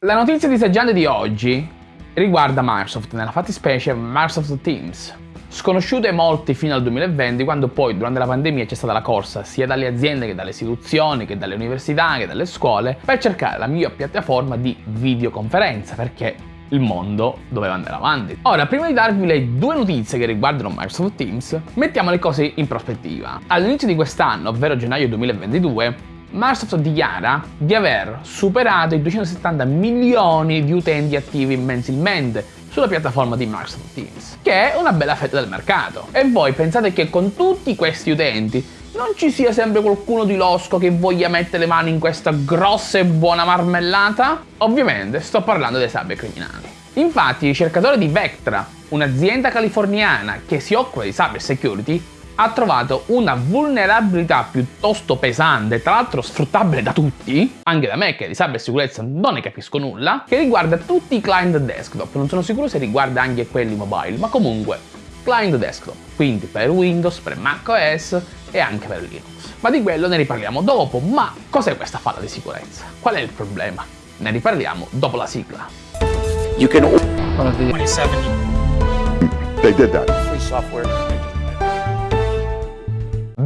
La notizia disagiante di oggi riguarda Microsoft, nella fattispecie Microsoft Teams. Sconosciuto ai molti fino al 2020, quando poi durante la pandemia c'è stata la corsa sia dalle aziende che dalle istituzioni, che dalle università, che dalle scuole, per cercare la miglior piattaforma di videoconferenza, perché il mondo doveva andare avanti. Ora, prima di darvi le due notizie che riguardano Microsoft Teams, mettiamo le cose in prospettiva. All'inizio di quest'anno, ovvero gennaio 2022, Microsoft dichiara di aver superato i 270 milioni di utenti attivi mensilmente sulla piattaforma di Microsoft Teams, che è una bella fetta del mercato. E voi pensate che con tutti questi utenti non ci sia sempre qualcuno di losco che voglia mettere le mani in questa grossa e buona marmellata? Ovviamente sto parlando dei cybercriminali. Infatti i ricercatori di Vectra, un'azienda californiana che si occupa di cyber security, ha trovato una vulnerabilità piuttosto pesante, tra l'altro sfruttabile da tutti, anche da me che di cybersicurezza non ne capisco nulla, che riguarda tutti i client desktop, non sono sicuro se riguarda anche quelli mobile, ma comunque client desktop, quindi per Windows, per macOS e anche per Linux. Ma di quello ne riparliamo dopo, ma cos'è questa falla di sicurezza? Qual è il problema? Ne riparliamo dopo la sigla. You can 27 They did that. free software.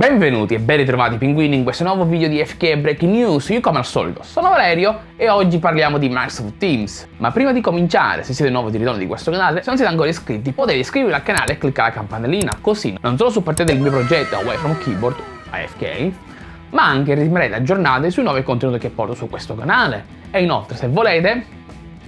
Benvenuti e ben ritrovati pinguini in questo nuovo video di FK Breaking News, io come al solito sono Valerio e oggi parliamo di Microsoft Teams. Ma prima di cominciare, se siete nuovi di ritorno di questo canale, se non siete ancora iscritti potete iscrivervi al canale e cliccare la campanellina, così non solo supportate il mio progetto Away From Keyboard, AFK, ma anche rimarrete aggiornati sui nuovi contenuti che porto su questo canale. E inoltre, se volete,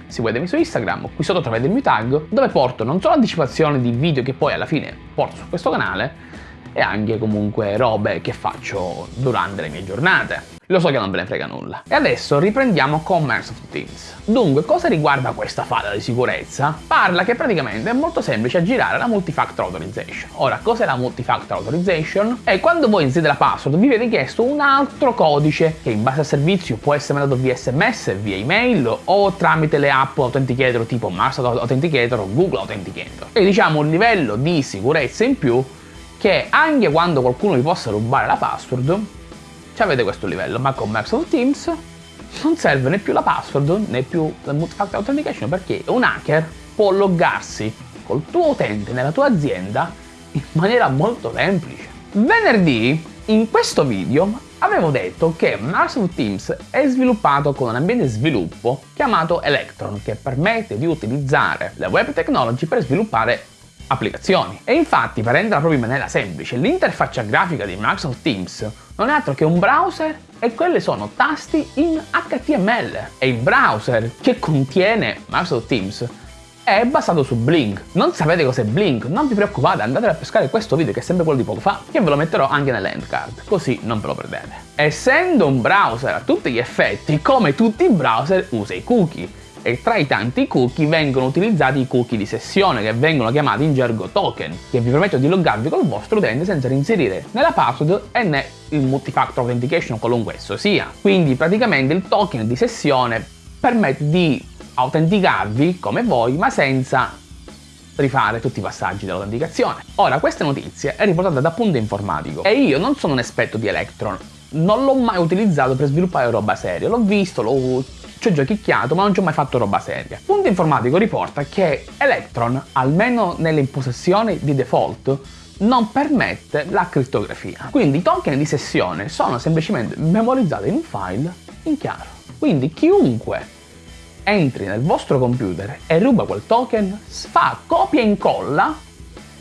seguitemi su Instagram, qui sotto trovate il mio tag, dove porto non solo anticipazioni di video che poi alla fine porto su questo canale, e anche comunque robe che faccio durante le mie giornate. Lo so che non ve ne frega nulla. E adesso riprendiamo con Microsoft Teams. Dunque, cosa riguarda questa falla di sicurezza? Parla che praticamente è molto semplice aggirare la Multifactor Authorization. Ora, cos'è la Multifactor Authorization? È quando voi inserite la password vi viene chiesto un altro codice che in base al servizio può essere mandato via sms, via email o tramite le app authenticator tipo Microsoft Authenticator o Google Authenticator. E diciamo un livello di sicurezza in più che anche quando qualcuno vi possa rubare la password, avete questo livello, ma con Microsoft Teams non serve né più la password né più la multi-factor authentication perché un hacker può loggarsi col tuo utente nella tua azienda in maniera molto semplice. Venerdì, in questo video, avevo detto che Microsoft Teams è sviluppato con un ambiente sviluppo chiamato Electron che permette di utilizzare le web technology per sviluppare applicazioni. E infatti, per renderla proprio in maniera semplice, l'interfaccia grafica di Microsoft Teams non è altro che un browser e quelli sono tasti in HTML. E il browser che contiene Microsoft Teams è basato su Blink. Non sapete cos'è Blink? Non vi preoccupate, andate a pescare questo video che è sempre quello di poco fa, che ve lo metterò anche nell'end card, così non ve lo perdete. Essendo un browser a tutti gli effetti, come tutti i browser usa i cookie e tra i tanti cookie vengono utilizzati i cookie di sessione che vengono chiamati in gergo token che vi permettono di loggarvi col vostro utente senza inserire né la password e né il multifactor authentication qualunque esso sia. Quindi praticamente il token di sessione permette di autenticarvi come voi ma senza rifare tutti i passaggi dell'autenticazione. Ora, questa notizia è riportata da Punto Informatico e io non sono un esperto di Electron, non l'ho mai utilizzato per sviluppare roba seria, l'ho visto, l'ho ci ho giochicchiato ma non ci ho mai fatto roba seria. Punto informatico riporta che Electron, almeno nelle impostazioni di default, non permette la crittografia. Quindi i token di sessione sono semplicemente memorizzati in un file in chiaro. Quindi chiunque entri nel vostro computer e ruba quel token, fa copia e incolla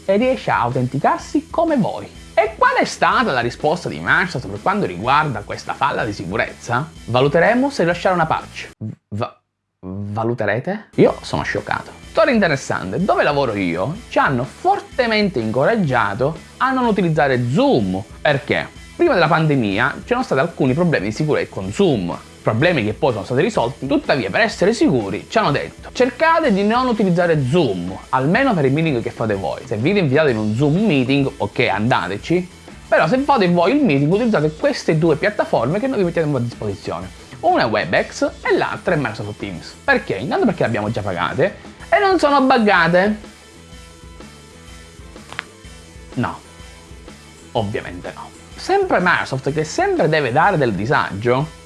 e riesce a autenticarsi come voi. E qual è stata la risposta di Microsoft per quanto riguarda questa falla di sicurezza? Valuteremo se lasciare una patch. Va valuterete? Io sono scioccato. Storia interessante, dove lavoro io ci hanno fortemente incoraggiato a non utilizzare Zoom. Perché? Prima della pandemia c'erano stati alcuni problemi di sicurezza con Zoom problemi che poi sono stati risolti, tuttavia per essere sicuri ci hanno detto cercate di non utilizzare Zoom, almeno per i meeting che fate voi. Se vi invitate in un Zoom meeting, ok andateci, però se fate voi il meeting utilizzate queste due piattaforme che noi vi mettiamo a disposizione. Una è WebEx e l'altra è Microsoft Teams. Perché? Intanto perché le abbiamo già pagate e non sono buggate. No, ovviamente no. Sempre Microsoft che sempre deve dare del disagio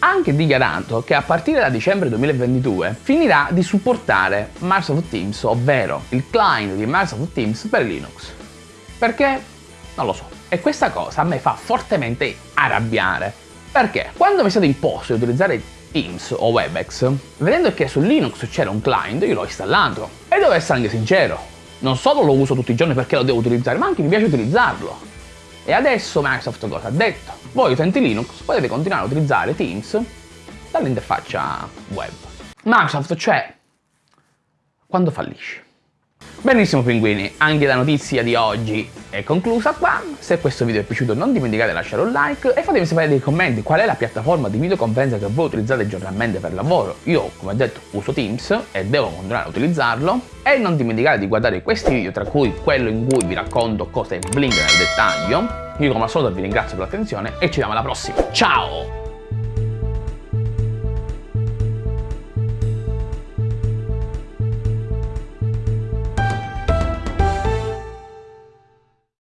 anche dichiarato che a partire da dicembre 2022 finirà di supportare Microsoft Teams, ovvero il client di Microsoft Teams per Linux. Perché? Non lo so. E questa cosa a me fa fortemente arrabbiare. Perché? Quando mi è stato imposto di utilizzare Teams o Webex, vedendo che su Linux c'era un client, io l'ho installato. E devo essere anche sincero, non solo lo uso tutti i giorni perché lo devo utilizzare, ma anche mi piace utilizzarlo. E adesso Microsoft cosa ha detto? Voi utenti Linux potete continuare a utilizzare Teams dall'interfaccia web. Microsoft cioè quando fallisce. Benissimo pinguini, anche la notizia di oggi è conclusa qua. Se questo video è piaciuto non dimenticate di lasciare un like e fatemi sapere nei commenti qual è la piattaforma di videoconferenza che voi utilizzate giornalmente per lavoro. Io, come detto, uso Teams e devo continuare a utilizzarlo. E non dimenticate di guardare questi video, tra cui quello in cui vi racconto cose Blink nel dettaglio. Io come al solito vi ringrazio per l'attenzione e ci vediamo alla prossima. Ciao!